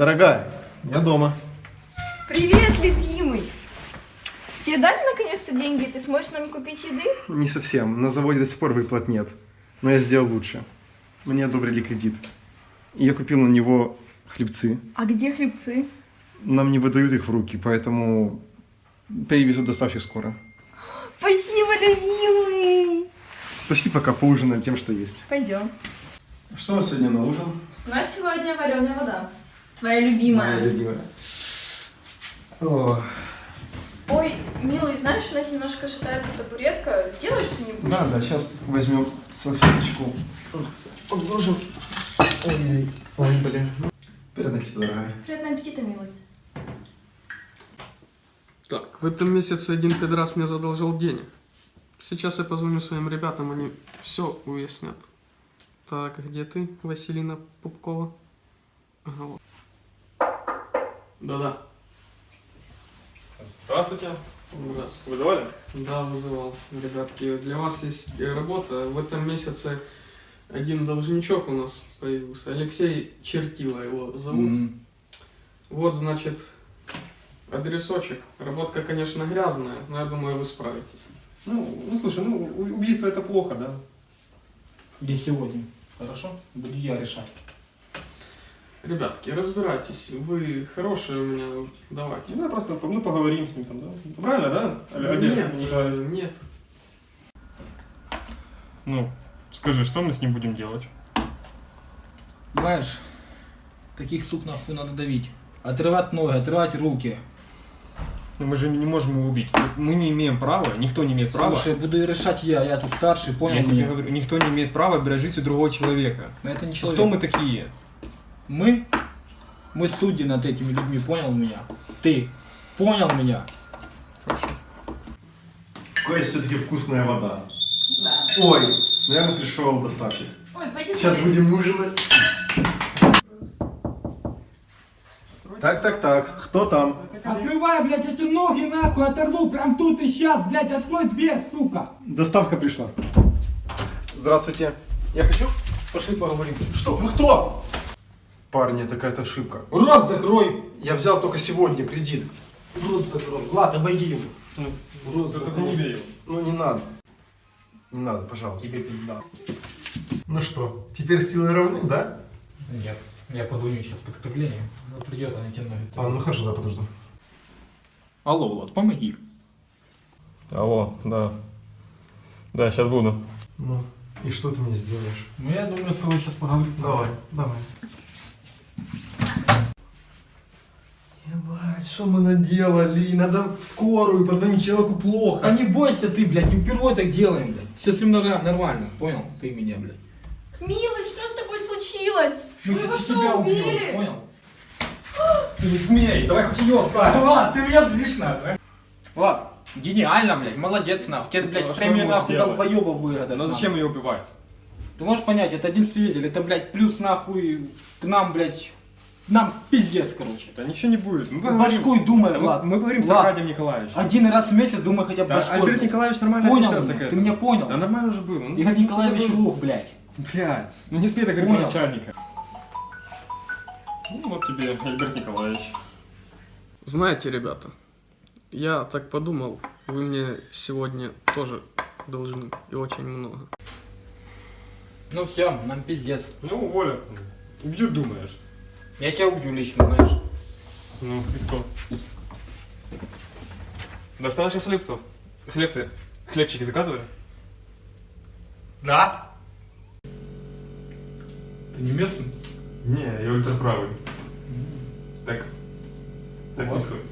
Дорогая, я дома. Привет, любимый! Тебе дали наконец-то деньги, ты сможешь нам купить еды? Не совсем. На заводе до сих пор выплат нет. Но я сделал лучше. Мне одобрили кредит. И я купил на него хлебцы. А где хлебцы? Нам не выдают их в руки, поэтому привезут доставщик скоро. Спасибо, любимый! Пошли пока поужинаем тем, что есть. Пойдем. Что у нас сегодня на ужин? У нас сегодня вареная вода. Твоя любимая. Моя любимая. О, Ой, милый, знаешь, у нас немножко шатается табуретка. Сделай что-нибудь. да, да, сейчас возьмем салфеточку. Подложим. Ой, ой, блин. Приятного аппетита, дорогая. Приятного аппетита, милый. Так, в этом месяце один педрас мне задолжал денег. Сейчас я позвоню своим ребятам, они все уяснят. Так, где ты, Василина Пупкова? Ага, вот. Да-да. Здравствуйте. Да. Вызывали? Да, вызывал. Ребятки, для вас есть э, работа. В этом месяце один должничок у нас появился. Алексей Чертила его зовут. Вот, значит, адресочек. Работка, конечно, грязная, но я думаю, вы справитесь. Ну, ну слушай, ну убийство это плохо, да? Где сегодня? Хорошо? Буду я решать. Ребятки, разбирайтесь. Вы хорошие у меня, давайте. Ну, да, просто ну, поговорим с ним там, да? Правильно, да? Олег- Олег Нет, Николаевич? э, нет. Ну, скажи, что мы с ним будем делать? Знаешь, таких сук нахуй надо давить. Отрывать ноги, отрывать руки. Ну, мы же не можем его убить. Мы не имеем права, никто не имеет права. Слушай, буду решать я, я тут старший, понял я тебе говорю, никто не имеет права отбирать жизнь у другого человека. Но это не человек. Кто мы такие? Мы? Мы судьи над этими людьми, понял меня? Ты понял меня? Какая все-таки вкусная вода. Да. Ой, наверное, пришел доставщик. Ой, пойдем. Сейчас скорее. будем ужинать. Так, так, так. Кто там? Открывай, блядь, эти ноги нахуй, оторву прям тут и сейчас, блядь, открой дверь, сука! Доставка пришла. Здравствуйте. Я хочу... Пошли поговорим. Что? Вы кто? Парни, это какая-то ошибка. Рот закрой! Я взял только сегодня кредит. Рот закрой. Влад, обойди его. Рот Только не бей его. Ну не надо. Не надо, пожалуйста. Тебе пизда. Ну что, теперь силы равны, да? Нет, я позвоню сейчас подкрепление. Ну, придет, они тебе ноги. А, ну хорошо, да, подожду. Алло, Влад, помоги. Алло, да. Да, сейчас буду. Ну, и что ты мне сделаешь? Ну, я думаю, с тобой сейчас поговорим. Давай, давай. Ебать, что мы наделали? Надо в скорую позвонить, человеку плохо. А не бойся ты, блядь, не впервые так делаем, блядь. Все с ним нормально, понял? Ты меня, блядь. Милый, что с тобой случилось? Мы его что, тебя убьем, убили? понял? Ты не смей, давай хоть ее оставим. Влад, ты меня злишь, нахуй. Влад, гениально, блядь, молодец, нахуй. Тебе, блядь, Ну, а что премию нахуй долбоеба выгадали. Ну зачем ее убивать? Ты можешь понять, это один свидетель, это, блядь, плюс нахуй к нам, блядь, нам пиздец, короче. Да ничего не будет. Мы Башкой думай, Да мы- Влад. мы поговорим с Влад, Аркадием Николаевичем. Один раз в месяц думай хотя бы Да, башкой. Альберт. Николаевич нормально Понял отнесется меня? к Ты этому. меня понял? Да нормально уже было. Ну, Игорь ну, Николаевич забыл. лох, блядь. Блядь, ну не смей так говорить Понял. начальника. Ну вот тебе, Альберт Николаевич. Знаете, ребята, я так подумал, вы мне сегодня тоже должны и очень много. Ну все, нам пиздец. Ну, уволят. Убьют, думаешь? Я тебя убью лично, знаешь. Ну, и кто? Достал еще хлебцов. Хлебцы. Хлебчики заказывали? Да? Ты не местный? Не, я ультраправый. Так. Так не Вот. стоит.